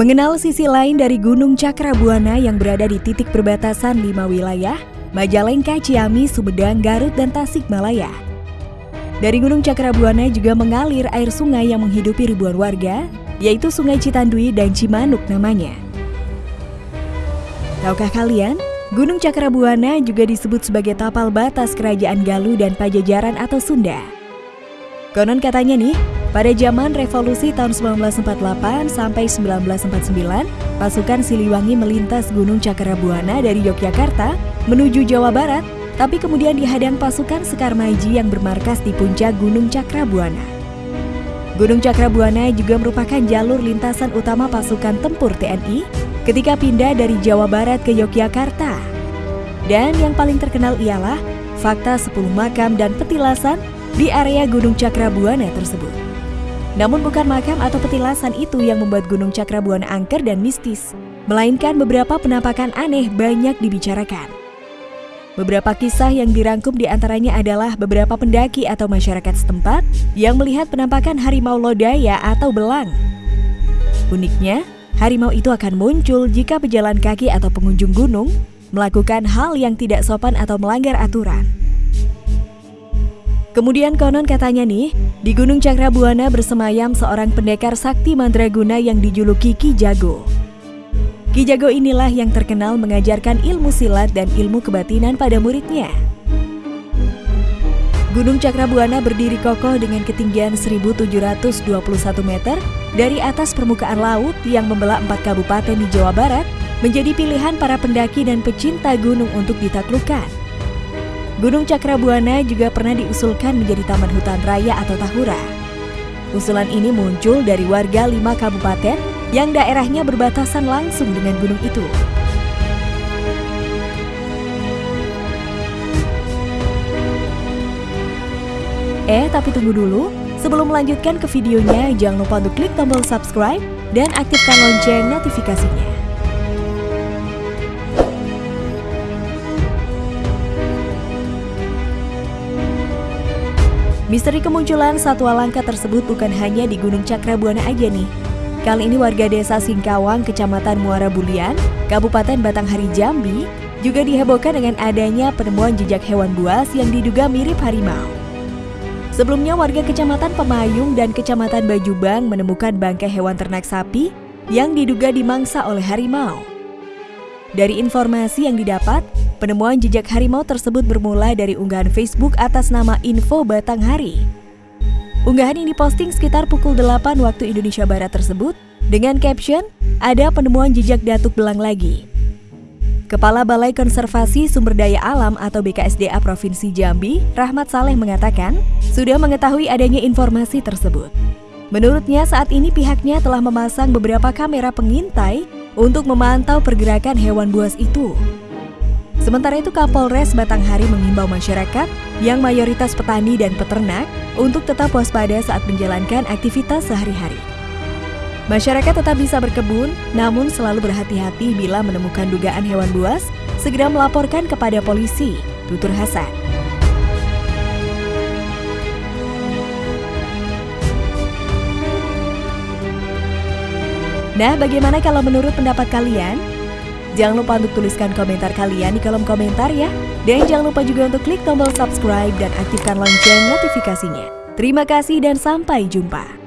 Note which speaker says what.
Speaker 1: Mengenal sisi lain dari Gunung Cakrabuana yang berada di titik perbatasan lima wilayah, Majalengka, Ciamis, Sumedang, Garut, dan Tasikmalaya. Dari Gunung Cakrabuana juga mengalir air sungai yang menghidupi ribuan warga, yaitu Sungai Citandui dan Cimanuk namanya. Tahukah kalian, Gunung Cakrabuana juga disebut sebagai tapal batas kerajaan Galuh dan Pajajaran atau Sunda. Konon katanya nih, pada zaman revolusi tahun 1948 sampai 1949, pasukan Siliwangi melintas Gunung Cakrabuana dari Yogyakarta menuju Jawa Barat, tapi kemudian dihadang pasukan Sekar Maji yang bermarkas di puncak Gunung Cakrabuana. Gunung Cakrabuana juga merupakan jalur lintasan utama pasukan tempur TNI ketika pindah dari Jawa Barat ke Yogyakarta. Dan yang paling terkenal ialah fakta 10 makam dan petilasan di area Gunung Cakrabuana tersebut. Namun bukan makam atau petilasan itu yang membuat Gunung Cakrabuana angker dan mistis, melainkan beberapa penampakan aneh banyak dibicarakan. Beberapa kisah yang dirangkum di antaranya adalah beberapa pendaki atau masyarakat setempat yang melihat penampakan harimau lodaya atau belang. Uniknya, harimau itu akan muncul jika pejalan kaki atau pengunjung gunung melakukan hal yang tidak sopan atau melanggar aturan. Kemudian konon katanya nih, di Gunung Cakrabuana bersemayam seorang pendekar sakti mandraguna yang dijuluki Ki Jago. Ki Jago inilah yang terkenal mengajarkan ilmu silat dan ilmu kebatinan pada muridnya. Gunung Cakrabuana berdiri kokoh dengan ketinggian 1721 meter dari atas permukaan laut yang membelah empat kabupaten di Jawa Barat menjadi pilihan para pendaki dan pecinta gunung untuk ditaklukkan. Gunung Cakrabuana juga pernah diusulkan menjadi Taman Hutan Raya atau Tahura. Usulan ini muncul dari warga lima kabupaten yang daerahnya berbatasan langsung dengan gunung itu. Eh, tapi tunggu dulu. Sebelum melanjutkan ke videonya, jangan lupa untuk klik tombol subscribe dan aktifkan lonceng notifikasinya. Misteri kemunculan satwa langka tersebut bukan hanya di Gunung Cakrabuana aja nih. Kali ini warga desa Singkawang, Kecamatan Muara Bulian, Kabupaten Batanghari Jambi, juga dihebohkan dengan adanya penemuan jejak hewan buas yang diduga mirip harimau. Sebelumnya warga Kecamatan Pemayung dan Kecamatan Bajubang menemukan bangkai hewan ternak sapi yang diduga dimangsa oleh harimau. Dari informasi yang didapat, Penemuan jejak harimau tersebut bermula dari unggahan Facebook atas nama Info Batanghari. Unggahan ini diposting sekitar pukul 8 waktu Indonesia Barat tersebut dengan caption, ada penemuan jejak datuk belang lagi. Kepala Balai Konservasi Sumber Daya Alam atau BKSDA Provinsi Jambi, Rahmat Saleh mengatakan, sudah mengetahui adanya informasi tersebut. Menurutnya saat ini pihaknya telah memasang beberapa kamera pengintai untuk memantau pergerakan hewan buas itu. Sementara itu Kapolres Batanghari mengimbau masyarakat yang mayoritas petani dan peternak untuk tetap waspada saat menjalankan aktivitas sehari-hari. Masyarakat tetap bisa berkebun, namun selalu berhati-hati bila menemukan dugaan hewan buas, segera melaporkan kepada polisi, tutur Hasan. Nah, bagaimana kalau menurut pendapat kalian? Jangan lupa untuk tuliskan komentar kalian di kolom komentar ya. Dan jangan lupa juga untuk klik tombol subscribe dan aktifkan lonceng notifikasinya. Terima kasih dan sampai jumpa.